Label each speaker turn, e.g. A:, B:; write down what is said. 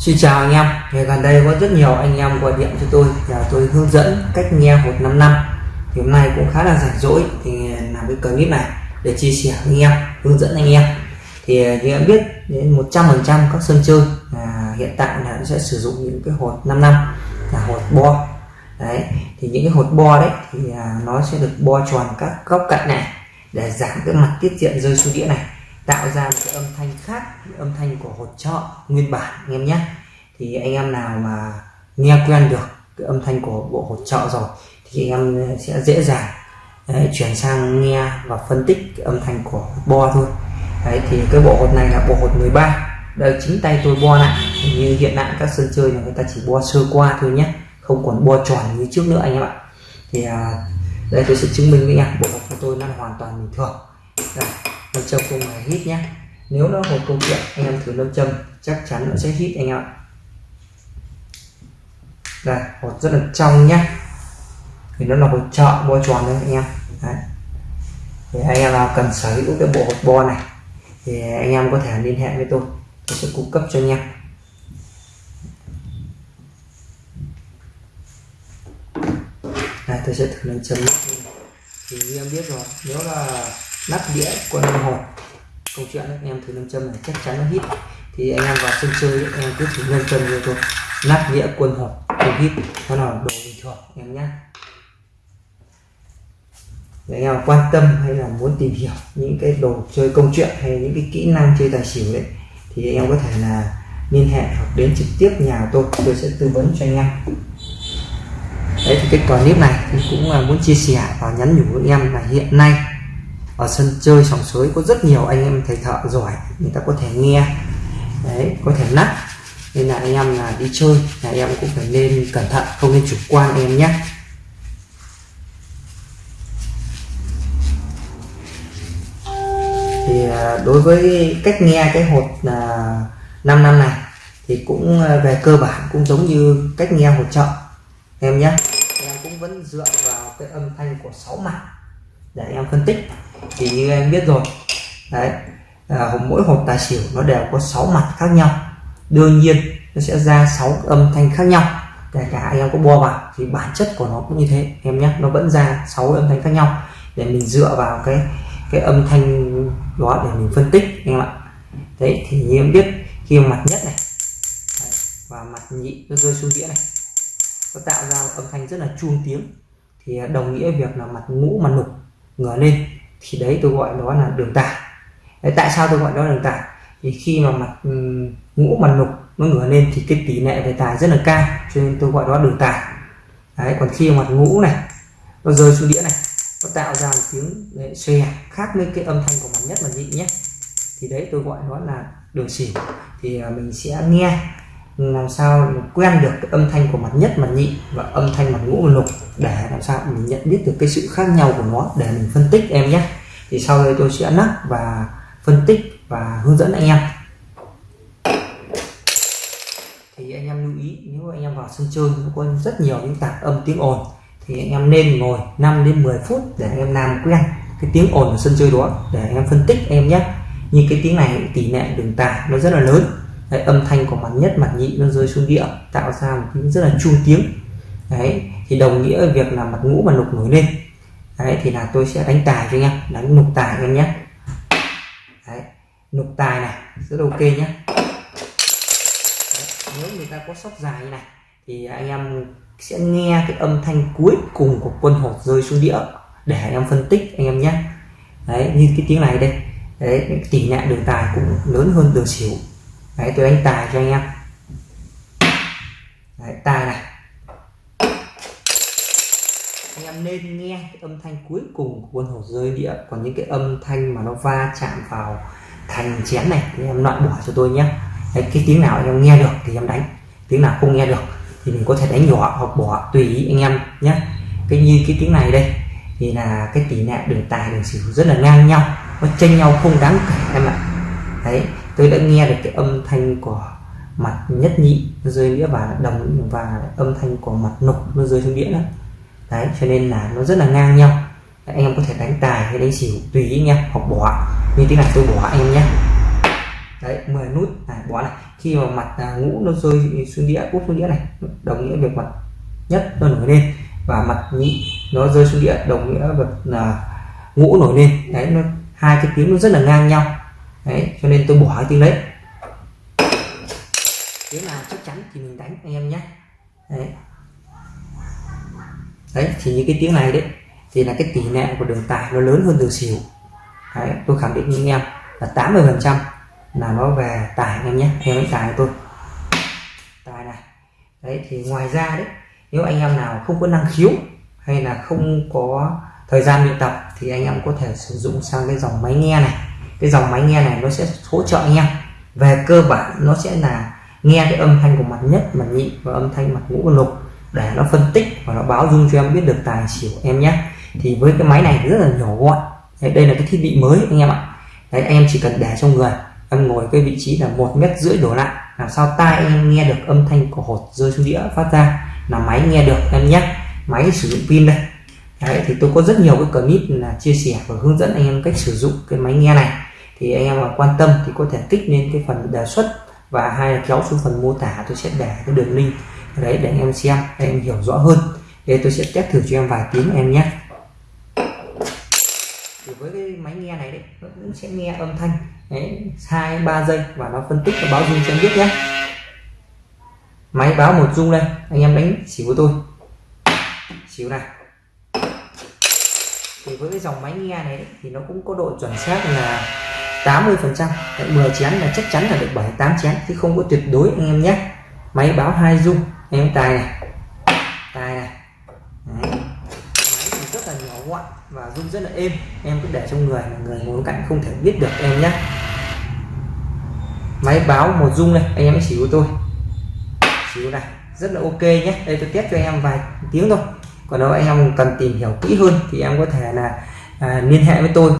A: Xin chào anh em, ngày gần đây có rất nhiều anh em gọi điện cho tôi và tôi hướng dẫn cách nghe hột 5 năm. Thì hôm nay cũng khá là rảnh rỗi thì làm cái clip này để chia sẻ với anh em hướng dẫn anh em. Thì như em biết đến 100% các sân chơi là hiện tại là sẽ sử dụng những cái hột 5 năm là hột bo. Đấy thì những cái hột bo đấy thì à, nó sẽ được bo tròn các góc cạnh này để giảm cái mặt tiết diện rơi xuống đĩa này tạo ra một cái âm thanh khác âm thanh của hột trọ nguyên bản anh em nhé. Thì anh em nào mà nghe quen được cái âm thanh của bộ hột trọ rồi thì anh em sẽ dễ dàng đấy, chuyển sang nghe và phân tích cái âm thanh của bo thôi. Đấy thì cái bộ hột này là bộ hột 13 đây chính tay tôi bo lại. Như hiện tại các sân chơi là người ta chỉ bo sơ qua thôi nhé không còn bo tròn như trước nữa anh em ạ. Thì à, đây tôi sẽ chứng minh với anh em bộ hột của tôi nó hoàn toàn bình thường. Đây nam châm không hề hít nhé. Nếu nó một câu chuyện, anh em thử nam châm, chắc chắn nó sẽ hít anh em ạ. Đây, hột rất là trong nhé. Thì nó là hột trợ bo tròn đấy anh em. Đấy. thì anh em nào cần sở hữu cái bộ hột bo này, thì anh em có thể liên hệ với tôi. Tôi sẽ cung cấp cho anh em. Đây, tôi sẽ thử nâng châm thì như em biết rồi, nếu là nắp đĩa quân hột câu chuyện anh em thử nam châm này, chắc chắn nó hít thì anh em vào sân chơi, anh em cứ thử nam châm như thôi nắp đĩa quân hộp không hít nó là đồ bình thường em nhé để anh em quan tâm hay là muốn tìm hiểu những cái đồ chơi công chuyện hay những cái kỹ năng chơi tài xỉu đấy, thì anh em có thể là liên hệ hoặc đến trực tiếp nhà tôi. Tôi sẽ tư vấn cho anh em. Đấy, thì cái clip này thì cũng là muốn chia sẻ và nhắn nhủ với anh em là hiện nay ở sân chơi sòng sới có rất nhiều anh em thầy thợ giỏi, người ta có thể nghe, đấy, có thể nắp nên là anh em là đi chơi là em cũng phải nên cẩn thận, không nên chủ quan em nhé. Thì à, đối với cách nghe, cái hột là 5 năm này, thì cũng à, về cơ bản cũng giống như cách nghe hột trợ, em nhé. Em cũng vẫn dựa vào cái âm thanh của sáu mặt để em phân tích thì như em biết rồi đấy à, mỗi hộp tài xỉu nó đều có 6 mặt khác nhau. Đương nhiên nó sẽ ra 6 âm thanh khác nhau. Kể cả anh em có bo vào thì bản chất của nó cũng như thế. Em nhé nó vẫn ra 6 âm thanh khác nhau. Để mình dựa vào cái cái âm thanh đó để mình phân tích anh em ạ. Đấy thì như em biết khi mặt nhất này đấy, và mặt nhị nó rơi xuống đĩa này nó tạo ra âm thanh rất là chuông tiếng. Thì đồng nghĩa việc là mặt ngũ mặt lục ngửa lên thì đấy tôi gọi đó là đường tải. Đấy, tại sao tôi gọi đó là đường tải? Thì khi mà mặt ừ, ngũ mặt nục nó ngửa lên thì cái tỷ lệ về tài rất là cao cho nên tôi gọi đó đường tải. Đấy còn khi mặt ngũ này nó rơi xuống đĩa này nó tạo ra một tiếng đấy, xòe khác với cái âm thanh của mặt nhất mặt nhị nhé. Thì đấy tôi gọi đó là đường xỉu thì à, mình sẽ nghe làm sao quen được cái âm thanh của mặt nhất, mặt nhị và âm thanh mặt ngũ lục để làm sao mình nhận biết được cái sự khác nhau của nó để mình phân tích em nhé. Thì sau đây tôi sẽ nắp và phân tích và hướng dẫn anh em. Thì anh em lưu ý, nếu anh em vào sân chơi nó có rất nhiều những tạp âm tiếng ồn, thì anh em nên ngồi 5 đến 10 phút để anh em làm quen cái tiếng ồn ở sân chơi đó để anh em phân tích em nhé. Như cái tiếng này tỷ lệ đường tải nó rất là lớn đấy, âm thanh của mặt nhất mặt nhị nó rơi xuống địa tạo ra một tiếng rất là chu tiếng. Đấy thì đồng nghĩa việc là mặt ngũ mà lục nổi lên. Đấy thì là tôi sẽ đánh tài cho anh em đánh lục tài em nhé. Đấy, lục tài này rất ok nhé. Đấy, nếu người ta có sóc dài như này thì anh em sẽ nghe cái âm thanh cuối cùng của quân hột rơi xuống địa để anh em phân tích anh em nhé. Đấy như cái tiếng này đây. Đấy tỷ lệ đường tài cũng lớn hơn đường xỉu đấy tôi đánh tài cho anh em. Đấy, tài này. Anh em nên nghe cái âm thanh cuối cùng của quân hổ rơi đĩa còn những cái âm thanh mà nó va chạm vào thành chén này thì em loại bỏ cho tôi nhé. Đấy, cái tiếng nào anh em nghe được thì em đánh. Tiếng nào không nghe được thì mình có thể đánh nhỏ hoặc bỏ tùy ý anh em nhé. Cái như cái tiếng này đây thì là cái tỷ lệ đường tài đường xỉu rất là ngang nhau nó chênh nhau không đáng kể em ạ. Đấy tôi đã nghe được cái âm thanh của mặt nhất nhị nó rơi đĩa và đồng và âm thanh của mặt nục nó rơi xuống đĩa đó. Đấy cho nên là nó rất là ngang nhau. Đấy, anh em có thể đánh tài hay đánh xỉu tùy ý nha hoặc bỏ. Như thế này tôi bỏ anh em nhé. Đấy 10 nút. Này bỏ này khi mà mặt à, ngũ nó rơi xuống đĩa úp xuống đĩa này đồng nghĩa việc mặt nhất nó nổi lên và mặt nhị nó rơi xuống đĩa đồng nghĩa việc là ngũ nổi lên. Đấy nó hai cái tiếng nó rất là ngang nhau đấy cho nên tôi bỏ cái tiếng đấy. Tiếng nào chắc chắn thì mình đánh anh em nhé. Đấy. Đấy thì những cái tiếng này đấy thì là cái tỷ lệ của đường tài nó lớn hơn đường xỉu đấy, tôi khẳng định với anh em là 80 phần trăm là nó về tài anh em nhé em đánh tài tôi. Tài này. Đấy thì ngoài ra đấy nếu anh em nào không có năng khiếu hay là không có thời gian luyện tập thì anh em có thể sử dụng sang cái dòng máy nghe này cái dòng máy nghe này nó sẽ hỗ trợ anh em về cơ bản nó sẽ là nghe cái âm thanh của mặt nhất mặt nhị và âm thanh mặt ngũ và lục để nó phân tích và nó báo dung cho em biết được tài xỉu em nhé. Thì với cái máy này rất là nhỏ gọn. Đấy, đây là cái thiết bị mới anh em ạ. Đấy, anh em chỉ cần để trong người. Em ngồi cái vị trí là một mét rưỡi đổ lại. Làm sao tai em nghe được âm thanh của hột rơi xuống đĩa phát ra là máy nghe được em nhé. Máy sử dụng pin đây. Đấy, thì tôi có rất nhiều cái clip là chia sẻ và hướng dẫn anh em cách sử dụng cái máy nghe này thì anh em mà quan tâm thì có thể kích lên cái phần đề xuất và hai là kéo xuống phần mô tả tôi sẽ để cái đường link đấy để anh em xem để em hiểu rõ hơn. Đây tôi sẽ test thử cho em vài tiếng em nhé. Thì với cái máy nghe này đấy nó cũng sẽ nghe âm thanh. Đấy hai ba giây và nó phân tích và báo dung cho em biết nhé. Máy báo một dung đây anh em đánh xỉu của tôi. Xỉu này. Thì với cái dòng máy nghe này đấy, thì nó cũng có độ chuẩn xác là 80 phần trăm. 10 chén là chắc chắn là được 7 8 chén chứ không có tuyệt đối anh em nhé. Máy báo hai dung em tài này. Tài này. Đấy. máy thì rất là nhỏ gọn và rung rất là êm. Em cứ để trong người mà người ngồi cạnh không thể biết được em nhé. Máy báo một dung này anh em chỉ của tôi. Chỉ này. Rất là ok nhé. Đây tôi test cho em vài tiếng thôi. Còn nếu anh em cần tìm hiểu kỹ hơn thì em có thể là à, liên hệ với tôi.